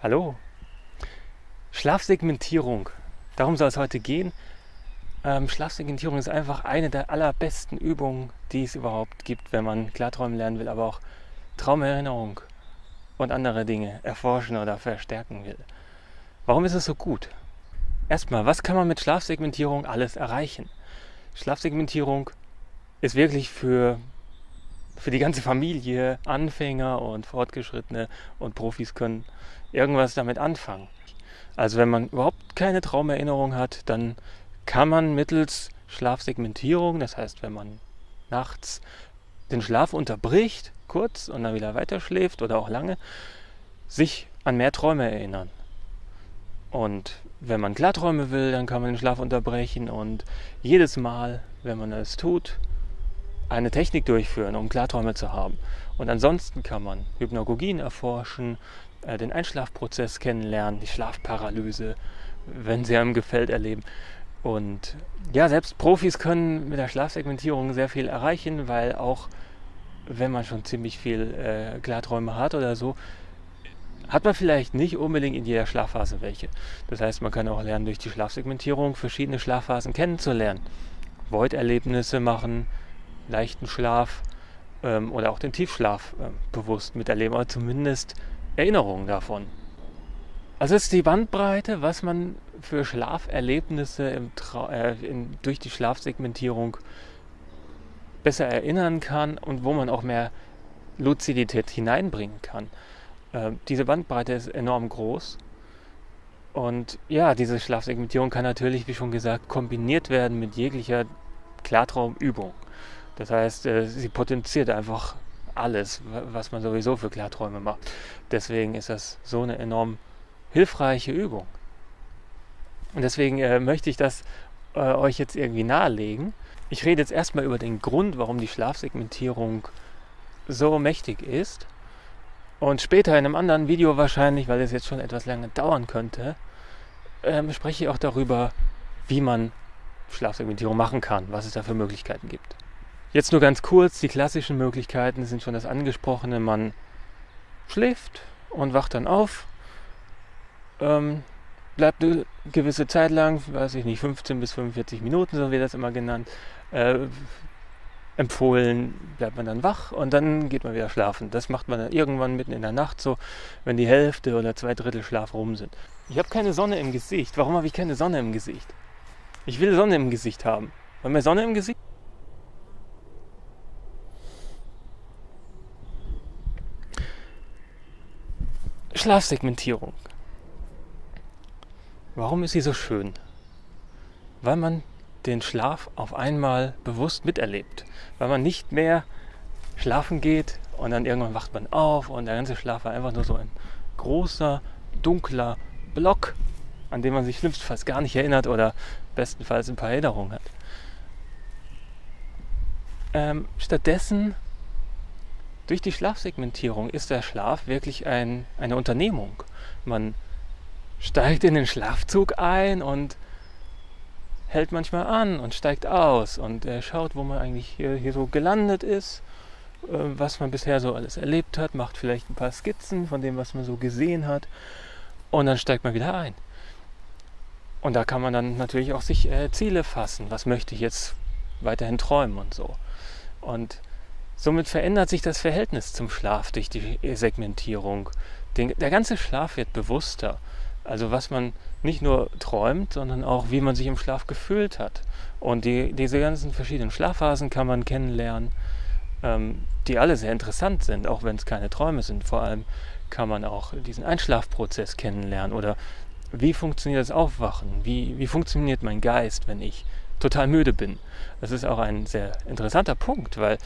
Hallo. Schlafsegmentierung. Darum soll es heute gehen. Ähm, Schlafsegmentierung ist einfach eine der allerbesten Übungen, die es überhaupt gibt, wenn man Klarträumen lernen will, aber auch Traumerinnerung und andere Dinge erforschen oder verstärken will. Warum ist es so gut? Erstmal, was kann man mit Schlafsegmentierung alles erreichen? Schlafsegmentierung ist wirklich für für die ganze Familie, Anfänger und Fortgeschrittene und Profis können irgendwas damit anfangen. Also wenn man überhaupt keine Traumerinnerung hat, dann kann man mittels Schlafsegmentierung, das heißt, wenn man nachts den Schlaf unterbricht, kurz und dann wieder weiterschläft oder auch lange, sich an mehr Träume erinnern. Und wenn man Klarträume will, dann kann man den Schlaf unterbrechen und jedes Mal, wenn man es tut, eine Technik durchführen, um Klarträume zu haben. Und ansonsten kann man Hypnagogien erforschen, äh, den Einschlafprozess kennenlernen, die Schlafparalyse, wenn sie einem gefällt, erleben. Und ja, selbst Profis können mit der Schlafsegmentierung sehr viel erreichen, weil auch wenn man schon ziemlich viel äh, Klarträume hat oder so, hat man vielleicht nicht unbedingt in jeder Schlafphase welche. Das heißt, man kann auch lernen, durch die Schlafsegmentierung verschiedene Schlafphasen kennenzulernen. Void-Erlebnisse machen, leichten Schlaf ähm, oder auch den Tiefschlaf äh, bewusst miterleben, oder zumindest Erinnerungen davon. Also ist die Bandbreite, was man für Schlaferlebnisse äh, in, durch die Schlafsegmentierung besser erinnern kann und wo man auch mehr Luzidität hineinbringen kann. Äh, diese Bandbreite ist enorm groß. Und ja, diese Schlafsegmentierung kann natürlich, wie schon gesagt, kombiniert werden mit jeglicher Klartraumübung. Das heißt, äh, sie potenziert einfach alles, was man sowieso für Klarträume macht. Deswegen ist das so eine enorm hilfreiche Übung. Und deswegen äh, möchte ich das äh, euch jetzt irgendwie nahelegen. Ich rede jetzt erstmal über den Grund, warum die Schlafsegmentierung so mächtig ist. Und später in einem anderen Video wahrscheinlich, weil es jetzt schon etwas lange dauern könnte, ähm, spreche ich auch darüber, wie man Schlafsegmentierung machen kann, was es da für Möglichkeiten gibt. Jetzt nur ganz kurz, die klassischen Möglichkeiten sind schon das angesprochene, man schläft und wacht dann auf, ähm, bleibt eine gewisse Zeit lang, weiß ich nicht, 15 bis 45 Minuten, so wird das immer genannt, äh, empfohlen, bleibt man dann wach und dann geht man wieder schlafen. Das macht man dann irgendwann mitten in der Nacht so, wenn die Hälfte oder zwei Drittel Schlaf rum sind. Ich habe keine Sonne im Gesicht. Warum habe ich keine Sonne im Gesicht? Ich will Sonne im Gesicht haben. Haben wir Sonne im Gesicht? Schlafsegmentierung. Warum ist sie so schön? Weil man den Schlaf auf einmal bewusst miterlebt. Weil man nicht mehr schlafen geht und dann irgendwann wacht man auf und der ganze Schlaf war einfach nur so ein großer, dunkler Block, an den man sich schlimmstenfalls gar nicht erinnert oder bestenfalls ein paar Erinnerungen hat. Ähm, stattdessen durch die Schlafsegmentierung ist der Schlaf wirklich ein, eine Unternehmung. Man steigt in den Schlafzug ein und hält manchmal an und steigt aus und äh, schaut, wo man eigentlich hier, hier so gelandet ist, äh, was man bisher so alles erlebt hat, macht vielleicht ein paar Skizzen von dem, was man so gesehen hat und dann steigt man wieder ein. Und da kann man dann natürlich auch sich äh, Ziele fassen. Was möchte ich jetzt weiterhin träumen und so. Und Somit verändert sich das Verhältnis zum Schlaf durch die Segmentierung. Den, der ganze Schlaf wird bewusster. Also was man nicht nur träumt, sondern auch wie man sich im Schlaf gefühlt hat. Und die, diese ganzen verschiedenen Schlafphasen kann man kennenlernen, ähm, die alle sehr interessant sind, auch wenn es keine Träume sind. Vor allem kann man auch diesen Einschlafprozess kennenlernen oder wie funktioniert das Aufwachen? Wie, wie funktioniert mein Geist, wenn ich total müde bin? Das ist auch ein sehr interessanter Punkt, weil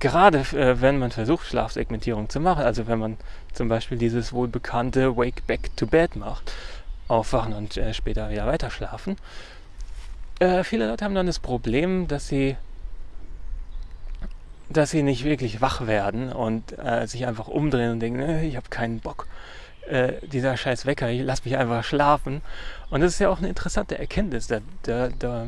gerade äh, wenn man versucht, Schlafsegmentierung zu machen, also wenn man zum Beispiel dieses wohlbekannte Wake Back to Bed macht, aufwachen und äh, später wieder weiter schlafen, äh, viele Leute haben dann das Problem, dass sie dass sie nicht wirklich wach werden und äh, sich einfach umdrehen und denken, äh, ich habe keinen Bock. Äh, dieser scheiß Wecker, ich lass mich einfach schlafen. Und das ist ja auch eine interessante Erkenntnis. Da, da, da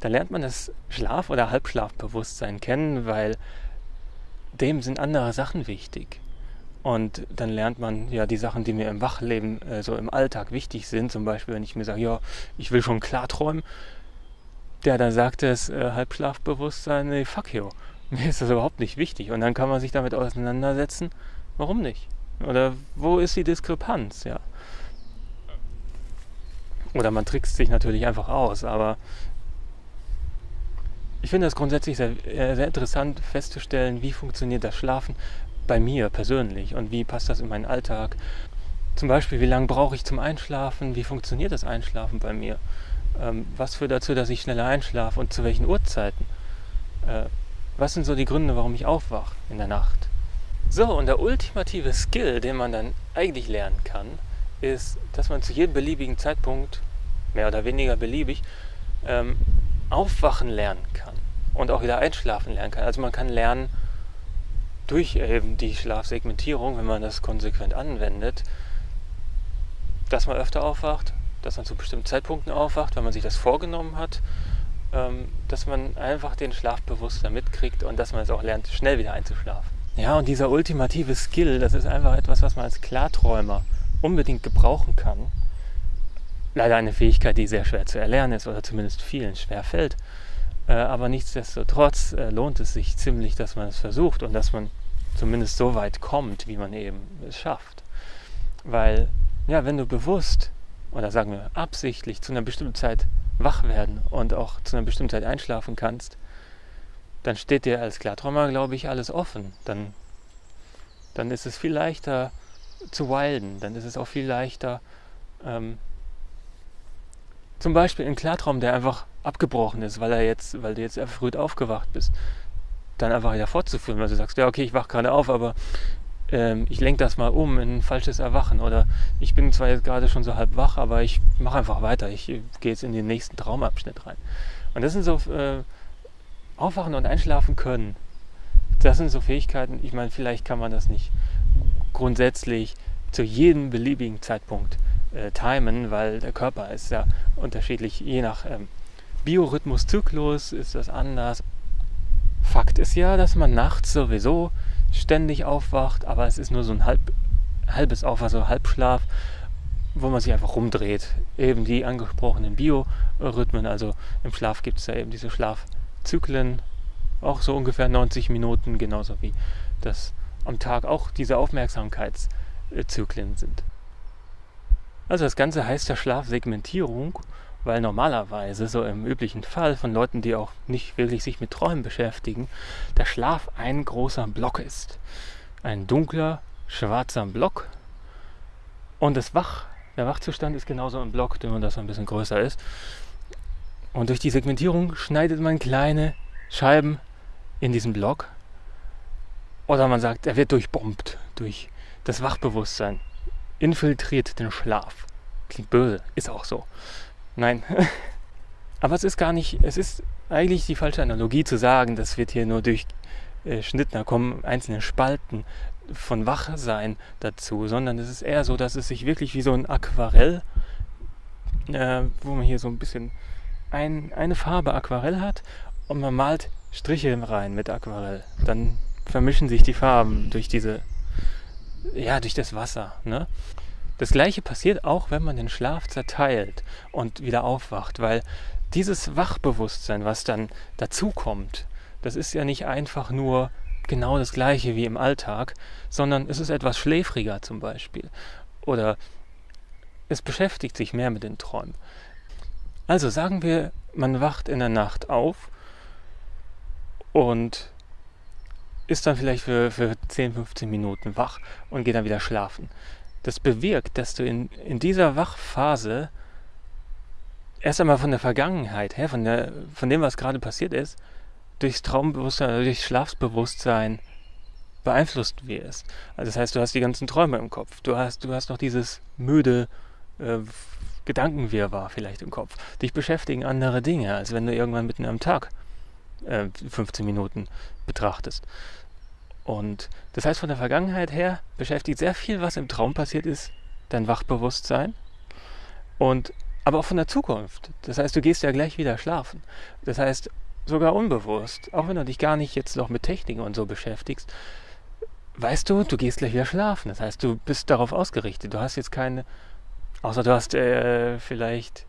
da lernt man das Schlaf- oder Halbschlafbewusstsein kennen, weil dem sind andere Sachen wichtig. Und dann lernt man ja die Sachen, die mir im Wachleben, äh, so im Alltag wichtig sind. Zum Beispiel, wenn ich mir sage, ja, ich will schon klar träumen. Der dann sagt das äh, Halbschlafbewusstsein, nee, fuck you. Mir ist das überhaupt nicht wichtig. Und dann kann man sich damit auseinandersetzen, warum nicht? Oder wo ist die Diskrepanz, ja? Oder man trickst sich natürlich einfach aus, aber ich finde es grundsätzlich sehr, äh, sehr interessant festzustellen, wie funktioniert das Schlafen bei mir persönlich und wie passt das in meinen Alltag. Zum Beispiel, wie lange brauche ich zum Einschlafen, wie funktioniert das Einschlafen bei mir, ähm, was führt dazu, dass ich schneller einschlafe und zu welchen Uhrzeiten. Äh, was sind so die Gründe, warum ich aufwache in der Nacht? So, und der ultimative Skill, den man dann eigentlich lernen kann, ist, dass man zu jedem beliebigen Zeitpunkt, mehr oder weniger beliebig, ähm, aufwachen lernen kann und auch wieder einschlafen lernen kann. Also man kann lernen durch eben die Schlafsegmentierung, wenn man das konsequent anwendet, dass man öfter aufwacht, dass man zu bestimmten Zeitpunkten aufwacht, wenn man sich das vorgenommen hat, ähm, dass man einfach den Schlaf bewusster mitkriegt und dass man es auch lernt, schnell wieder einzuschlafen. Ja, und dieser ultimative Skill, das ist einfach etwas, was man als Klarträumer unbedingt gebrauchen kann. Leider eine Fähigkeit, die sehr schwer zu erlernen ist oder zumindest vielen schwer fällt. Äh, aber nichtsdestotrotz äh, lohnt es sich ziemlich, dass man es versucht und dass man zumindest so weit kommt, wie man eben es schafft. Weil, ja, wenn du bewusst oder sagen wir absichtlich zu einer bestimmten Zeit wach werden und auch zu einer bestimmten Zeit einschlafen kannst, dann steht dir als Klarträumer, glaube ich, alles offen. Dann, dann ist es viel leichter zu wilden, dann ist es auch viel leichter, ähm, zum Beispiel einen Klartraum, der einfach abgebrochen ist, weil er jetzt, weil du jetzt erfrüht aufgewacht bist, dann einfach wieder fortzuführen, weil du sagst, ja okay, ich wach gerade auf, aber ähm, ich lenke das mal um in ein falsches Erwachen oder ich bin zwar jetzt gerade schon so halb wach, aber ich mache einfach weiter, ich gehe jetzt in den nächsten Traumabschnitt rein. Und das sind so äh, Aufwachen und Einschlafen können. Das sind so Fähigkeiten, ich meine, vielleicht kann man das nicht grundsätzlich zu jedem beliebigen Zeitpunkt äh, timen, weil der Körper ist ja unterschiedlich, je nach ähm, Biorhythmus, Zyklus ist das anders. Fakt ist ja, dass man nachts sowieso ständig aufwacht, aber es ist nur so ein halb, halbes Aufwachen, so Halbschlaf, wo man sich einfach rumdreht. Eben die angesprochenen Biorhythmen, also im Schlaf gibt es ja eben diese Schlafzyklen, auch so ungefähr 90 Minuten, genauso wie das am Tag auch diese Aufmerksamkeitszyklen sind. Also das Ganze heißt ja Schlafsegmentierung, weil normalerweise, so im üblichen Fall von Leuten, die auch nicht wirklich sich mit Träumen beschäftigen, der Schlaf ein großer Block ist. Ein dunkler, schwarzer Block. Und das Wach, der Wachzustand ist genauso ein Block, nur dass er ein bisschen größer ist. Und durch die Segmentierung schneidet man kleine Scheiben in diesen Block oder man sagt, er wird durchbombt durch das Wachbewusstsein, infiltriert den Schlaf. Klingt böse, ist auch so. Nein. Aber es ist gar nicht, es ist eigentlich die falsche Analogie zu sagen, das wird hier nur durchschnitten, da kommen einzelne Spalten von Wachsein dazu, sondern es ist eher so, dass es sich wirklich wie so ein Aquarell, äh, wo man hier so ein bisschen ein, eine Farbe Aquarell hat und man malt Striche rein mit Aquarell. Dann vermischen sich die Farben durch diese, ja, durch das Wasser. Ne? Das gleiche passiert auch, wenn man den Schlaf zerteilt und wieder aufwacht, weil dieses Wachbewusstsein, was dann dazukommt, das ist ja nicht einfach nur genau das gleiche wie im Alltag, sondern es ist etwas schläfriger zum Beispiel. Oder es beschäftigt sich mehr mit den Träumen. Also sagen wir, man wacht in der Nacht auf und ist dann vielleicht für, für 10, 15 Minuten wach und geht dann wieder schlafen. Das bewirkt, dass du in, in dieser Wachphase erst einmal von der Vergangenheit her, von, der, von dem, was gerade passiert ist, durchs Traumbewusstsein, durchs Schlafsbewusstsein beeinflusst wirst. Also das heißt, du hast die ganzen Träume im Kopf. Du hast, du hast noch dieses müde äh, Gedankenwirrwarr vielleicht im Kopf. Dich beschäftigen andere Dinge, als wenn du irgendwann mitten am Tag äh, 15 Minuten betrachtest. Und das heißt, von der Vergangenheit her beschäftigt sehr viel, was im Traum passiert ist, dein Wachbewusstsein. Und aber auch von der Zukunft. Das heißt, du gehst ja gleich wieder schlafen. Das heißt, sogar unbewusst, auch wenn du dich gar nicht jetzt noch mit Techniken und so beschäftigst, weißt du, du gehst gleich wieder schlafen. Das heißt, du bist darauf ausgerichtet. Du hast jetzt keine, außer du hast äh, vielleicht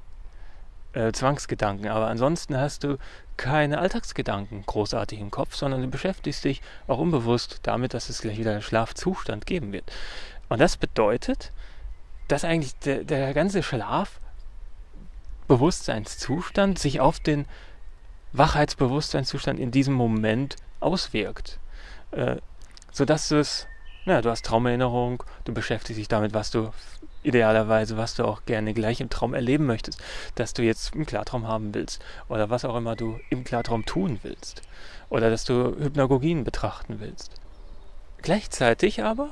äh, Zwangsgedanken, aber ansonsten hast du keine Alltagsgedanken großartig im Kopf, sondern du beschäftigst dich auch unbewusst damit, dass es gleich wieder einen Schlafzustand geben wird. Und das bedeutet, dass eigentlich der, der ganze Schlafbewusstseinszustand sich auf den Wachheitsbewusstseinszustand in diesem Moment auswirkt. Äh, sodass du es, ja, du hast Traumerinnerung, du beschäftigst dich damit, was du idealerweise, was du auch gerne gleich im Traum erleben möchtest, dass du jetzt einen Klartraum haben willst oder was auch immer du im Klartraum tun willst oder dass du Hypnagogien betrachten willst. Gleichzeitig aber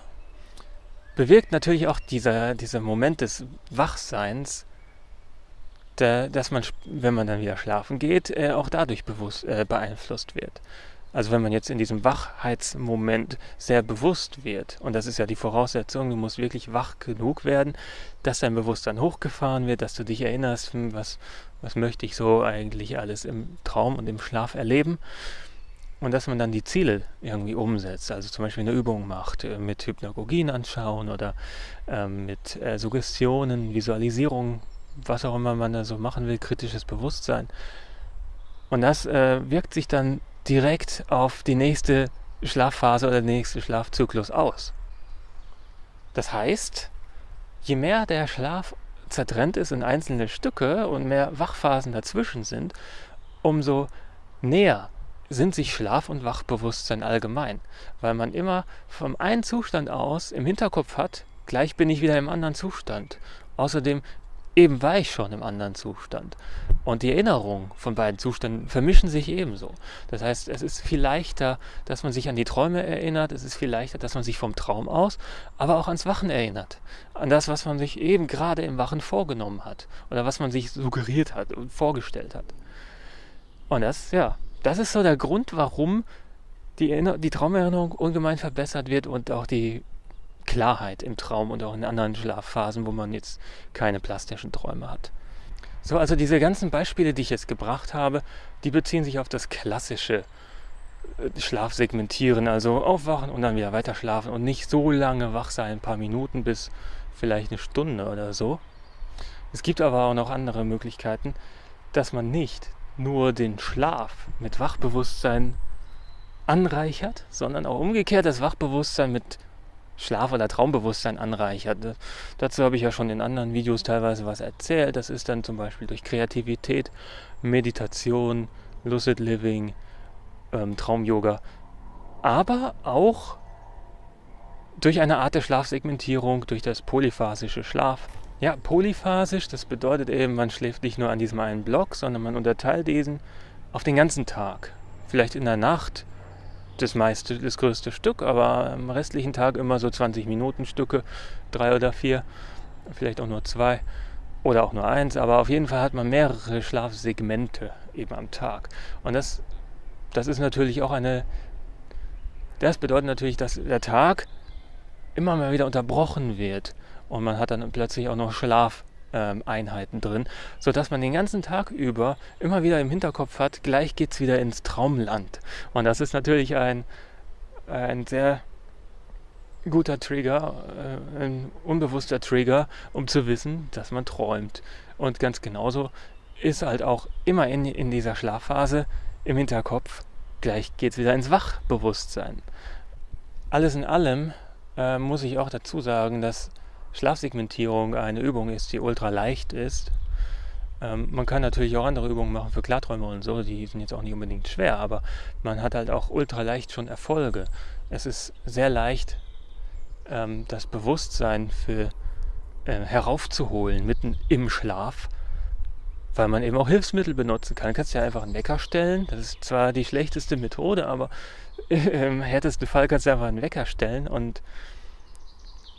bewirkt natürlich auch dieser, dieser Moment des Wachseins, der, dass man, wenn man dann wieder schlafen geht, äh, auch dadurch bewusst, äh, beeinflusst wird. Also wenn man jetzt in diesem Wachheitsmoment sehr bewusst wird, und das ist ja die Voraussetzung, du musst wirklich wach genug werden, dass dein Bewusstsein hochgefahren wird, dass du dich erinnerst, hm, was, was möchte ich so eigentlich alles im Traum und im Schlaf erleben. Und dass man dann die Ziele irgendwie umsetzt, also zum Beispiel eine Übung macht, äh, mit Hypnagogien anschauen oder ähm, mit äh, Suggestionen, Visualisierung, was auch immer man da so machen will, kritisches Bewusstsein. Und das äh, wirkt sich dann direkt auf die nächste Schlafphase oder den nächsten Schlafzyklus aus. Das heißt, je mehr der Schlaf zertrennt ist in einzelne Stücke und mehr Wachphasen dazwischen sind, umso näher sind sich Schlaf und Wachbewusstsein allgemein, weil man immer vom einen Zustand aus im Hinterkopf hat, gleich bin ich wieder im anderen Zustand. Außerdem eben war ich schon im anderen Zustand. Und die Erinnerungen von beiden Zuständen vermischen sich ebenso. Das heißt, es ist viel leichter, dass man sich an die Träume erinnert, es ist viel leichter, dass man sich vom Traum aus, aber auch ans Wachen erinnert. An das, was man sich eben gerade im Wachen vorgenommen hat oder was man sich suggeriert hat und vorgestellt hat. Und das, ja, das ist so der Grund, warum die, die Traumerinnerung ungemein verbessert wird und auch die Klarheit im Traum und auch in anderen Schlafphasen, wo man jetzt keine plastischen Träume hat. So, also diese ganzen Beispiele, die ich jetzt gebracht habe, die beziehen sich auf das klassische äh, Schlafsegmentieren, also aufwachen und dann wieder weiter schlafen und nicht so lange wach sein, ein paar Minuten bis vielleicht eine Stunde oder so. Es gibt aber auch noch andere Möglichkeiten, dass man nicht nur den Schlaf mit Wachbewusstsein anreichert, sondern auch umgekehrt das Wachbewusstsein mit Schlaf- oder Traumbewusstsein anreichert. Dazu habe ich ja schon in anderen Videos teilweise was erzählt. Das ist dann zum Beispiel durch Kreativität, Meditation, Lucid Living, ähm, Traum-Yoga, aber auch durch eine Art der Schlafsegmentierung, durch das polyphasische Schlaf. Ja, polyphasisch, das bedeutet eben, man schläft nicht nur an diesem einen Block, sondern man unterteilt diesen auf den ganzen Tag. Vielleicht in der Nacht das meiste, das größte Stück, aber am restlichen Tag immer so 20 Minuten Stücke, drei oder vier, vielleicht auch nur zwei oder auch nur eins, aber auf jeden Fall hat man mehrere Schlafsegmente eben am Tag. Und das, das ist natürlich auch eine, das bedeutet natürlich, dass der Tag immer mal wieder unterbrochen wird und man hat dann plötzlich auch noch Schlaf Einheiten drin, sodass man den ganzen Tag über immer wieder im Hinterkopf hat, gleich geht es wieder ins Traumland. Und das ist natürlich ein, ein sehr guter Trigger, äh, ein unbewusster Trigger, um zu wissen, dass man träumt. Und ganz genauso ist halt auch immer in, in dieser Schlafphase im Hinterkopf, gleich geht es wieder ins Wachbewusstsein. Alles in allem äh, muss ich auch dazu sagen, dass Schlafsegmentierung eine Übung ist, die ultra leicht ist. Ähm, man kann natürlich auch andere Übungen machen für Klarträume und so, die sind jetzt auch nicht unbedingt schwer, aber man hat halt auch ultra leicht schon Erfolge. Es ist sehr leicht, ähm, das Bewusstsein für äh, heraufzuholen mitten im Schlaf, weil man eben auch Hilfsmittel benutzen kann. Du kannst ja einfach einen Wecker stellen. Das ist zwar die schlechteste Methode, aber im härtesten Fall kannst du einfach einen Wecker stellen und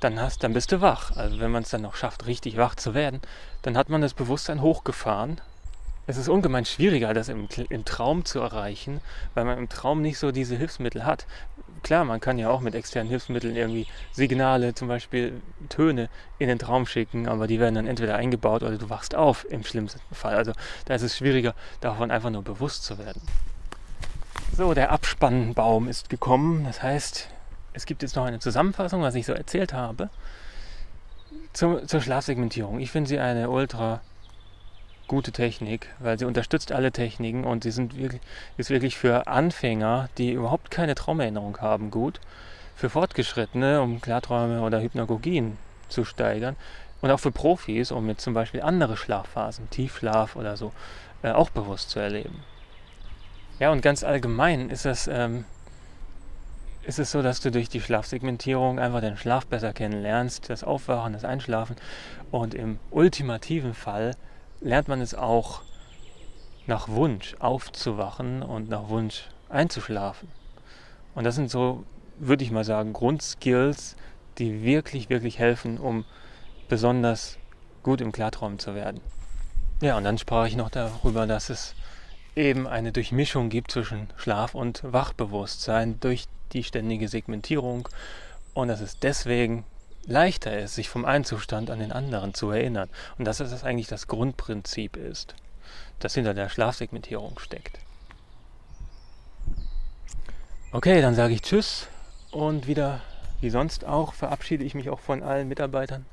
dann, hast, dann bist du wach. Also wenn man es dann noch schafft, richtig wach zu werden, dann hat man das Bewusstsein hochgefahren. Es ist ungemein schwieriger, das im, im Traum zu erreichen, weil man im Traum nicht so diese Hilfsmittel hat. Klar, man kann ja auch mit externen Hilfsmitteln irgendwie Signale, zum Beispiel Töne, in den Traum schicken, aber die werden dann entweder eingebaut oder du wachst auf im schlimmsten Fall. Also da ist es schwieriger, davon einfach nur bewusst zu werden. So, der Abspannbaum ist gekommen. Das heißt, es gibt jetzt noch eine Zusammenfassung, was ich so erzählt habe, zur, zur Schlafsegmentierung. Ich finde sie eine ultra gute Technik, weil sie unterstützt alle Techniken und sie sind wirklich, ist wirklich für Anfänger, die überhaupt keine Traumerinnerung haben, gut. Für Fortgeschrittene, um Klarträume oder Hypnagogien zu steigern. Und auch für Profis, um jetzt zum Beispiel andere Schlafphasen, Tiefschlaf oder so, äh, auch bewusst zu erleben. Ja, und ganz allgemein ist es, ähm, ist es so, dass du durch die Schlafsegmentierung einfach den Schlaf besser kennenlernst, das Aufwachen, das Einschlafen. Und im ultimativen Fall lernt man es auch nach Wunsch aufzuwachen und nach Wunsch einzuschlafen. Und das sind so, würde ich mal sagen, Grundskills, die wirklich, wirklich helfen, um besonders gut im Klartraum zu werden. Ja, und dann sprach ich noch darüber, dass es eben eine Durchmischung gibt zwischen Schlaf und Wachbewusstsein durch die ständige Segmentierung und dass es deswegen leichter ist, sich vom einen Zustand an den anderen zu erinnern. Und dass das eigentlich das Grundprinzip ist, das hinter der Schlafsegmentierung steckt. Okay, dann sage ich Tschüss und wieder wie sonst auch verabschiede ich mich auch von allen Mitarbeitern